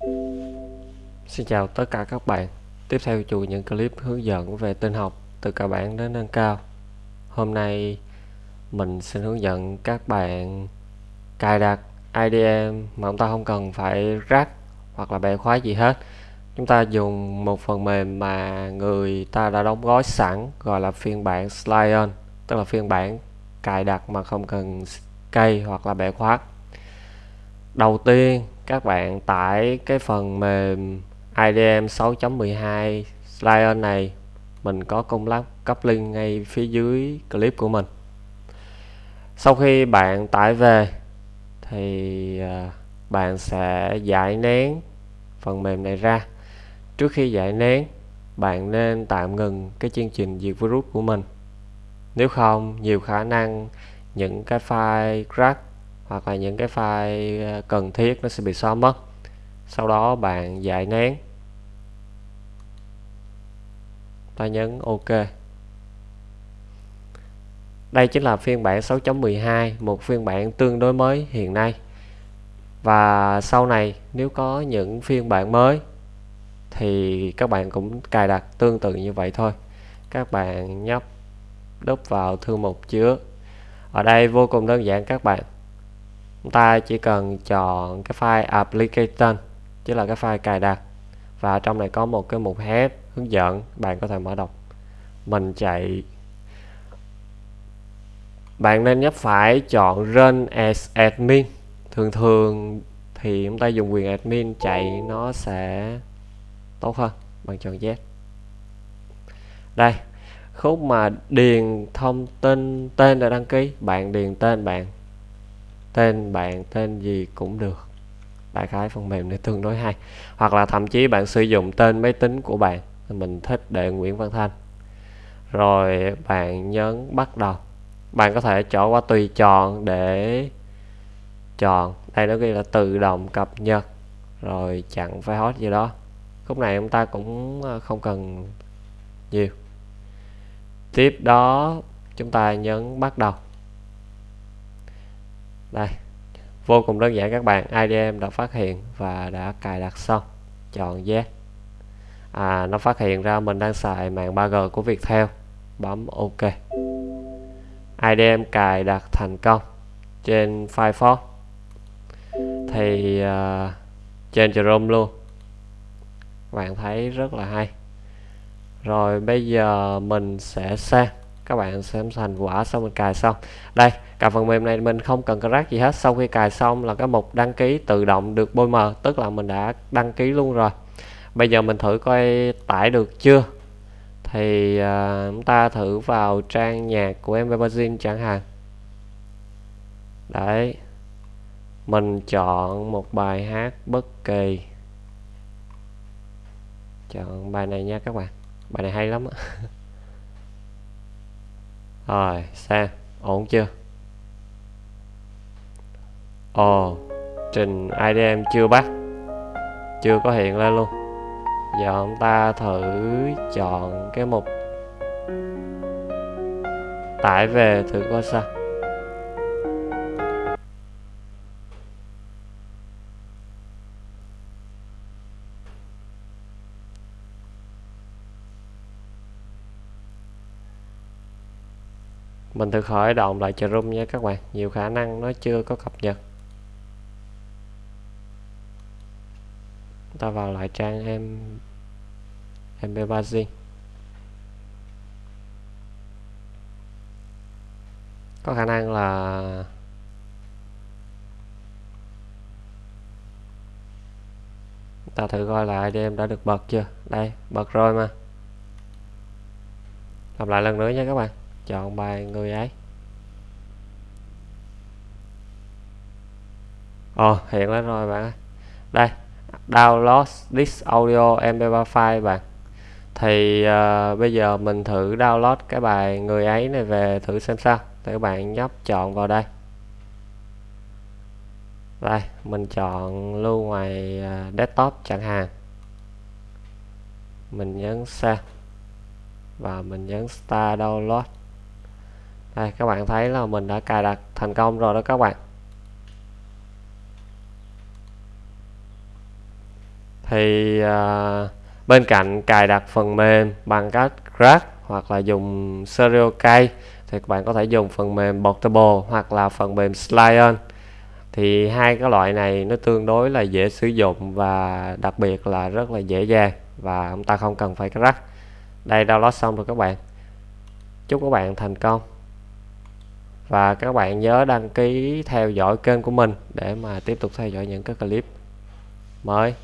Xin chào tất cả các bạn. Tiếp theo chuỗi những clip hướng dẫn về tin học từ cơ bản đến nâng cao. Hôm nay mình xin hướng dẫn các bạn cài đặt IDM mà chúng ta không cần phải rắc hoặc là bẻ khóa gì hết. Chúng ta dùng một phần mềm mà người ta đã đóng gói sẵn, gọi là phiên bản Slion, tức là phiên bản cài đặt mà không cần cây hoặc là bẻ khóa. Đầu tiên các bạn tải cái phần mềm IDM 6.12 Lion này, mình có cung lắp cấp link ngay phía dưới clip của mình. Sau khi bạn tải về, thì à, bạn sẽ giải nén phần mềm này ra. Trước khi giải nén, bạn nên tạm ngừng cái chương trình diệt virus của mình. Nếu không, nhiều khả năng những cái file crack hoặc là những cái file ờ, cần thiết nó sẽ bị xóa mất. Sau đó bạn giải nén ta nhấn OK. Đây chính là phiên bản 6.12 một phiên bản tương đối mới hiện nay. Và sau này nếu có những phiên bản mới thì các bạn cũng cài đặt tương tự như vậy thôi. Các bạn nhấp đúp vào thư mục chứa. Ở đây vô cùng đơn giản các bạn chúng ta chỉ cần chọn cái file application, chứ là cái file cài đặt. Và trong này có một cái mục help hướng dẫn, bạn có thể mở đọc. Mình chạy. Bạn nên nhấp phải chọn run as admin. Thường thường thì chúng ta dùng quyền admin chạy nó sẽ tốt hơn bằng chọn Z. Đây, khúc mà điền thông tin tên để đăng ký. Bạn điền tên bạn tên bạn, tên gì cũng được. Đại khái phần mềm này tương đối hay. Hoặc là thậm chí bạn sử dụng tên máy tính của bạn mình thích để Nguyễn Văn Thanh. Rồi bạn nhấn bắt đầu. Bạn có thể chọn qua tùy chọn để chọn. Đây nó ghi là tự động cập nhật. Rồi chặn phải hot gì đó. Khúc này chúng ta cũng ờ, không cần nhiều. Tiếp đó, chúng ta nhấn bắt đầu đây vô cùng đơn giản các bạn. IDM đã phát hiện và đã cài đặt xong. Chọn yes à, nó phát hiện ra mình đang xài mạng 3G của Viettel. Bấm OK. IDM cài đặt thành công trên Firefox. Thì uh, trên Chrome luôn. Bạn thấy rất là hay. Rồi bây giờ mình sẽ sang các bạn xem thành quả sau mình cài xong. Đây cả phần mềm này mình không cần crack gì hết. Sau khi cài xong là cái mục đăng ký tự động được bôi mờ tức là mình đã đăng ký luôn rồi. Bây giờ mình thử coi tải được chưa? Thì uh, chúng ta thử vào trang nhạc của em Magazine chẳng hạn. Đấy mình chọn một bài hát bất kỳ. Chọn bài này nha các bạn. Bài này hay lắm rồi sang ổn chưa? Ồ, trình IDM chưa bắt. Chưa có hiện lên luôn. Giờ ông ta thử chọn cái mục. Tải về thử coi sao. Mình thử khởi động lại Chrome nha các bạn. Nhiều khả năng nó chưa có cập nhật. Ta vào lại trang em em bazin có khả năng là ta thử coi lại đi em đã được bật chưa? Đây, bật rồi mà. Làm lại lần nữa nha các bạn chọn bài người ấy. Ồ hiện lên rồi bạn đây download this audio mp3 file bạn. Thì uh, bây giờ mình thử download cái bài người ấy này về thử xem sao thì các bạn nhấp chọn vào đây. Đây mình chọn lưu ngoài uh, desktop chẳng hạn. Mình nhấn save và mình nhấn start download đây các bạn thấy là mình đã cài đặt thành công rồi đó các bạn. Thì à, bên cạnh cài đặt phần mềm bằng cách Crack hoặc là dùng serial Key thì các bạn có thể dùng phần mềm Portable hoặc là phần mềm Slion. Thì hai cái loại này nó tương đối là dễ sử dụng và đặc biệt là rất là dễ dàng và chúng ta không cần phải crack đây download xong rồi các bạn. Chúc các bạn thành công và các bạn nhớ đăng ký theo dõi kênh của mình để mà tiếp tục theo dõi những cái clip mới.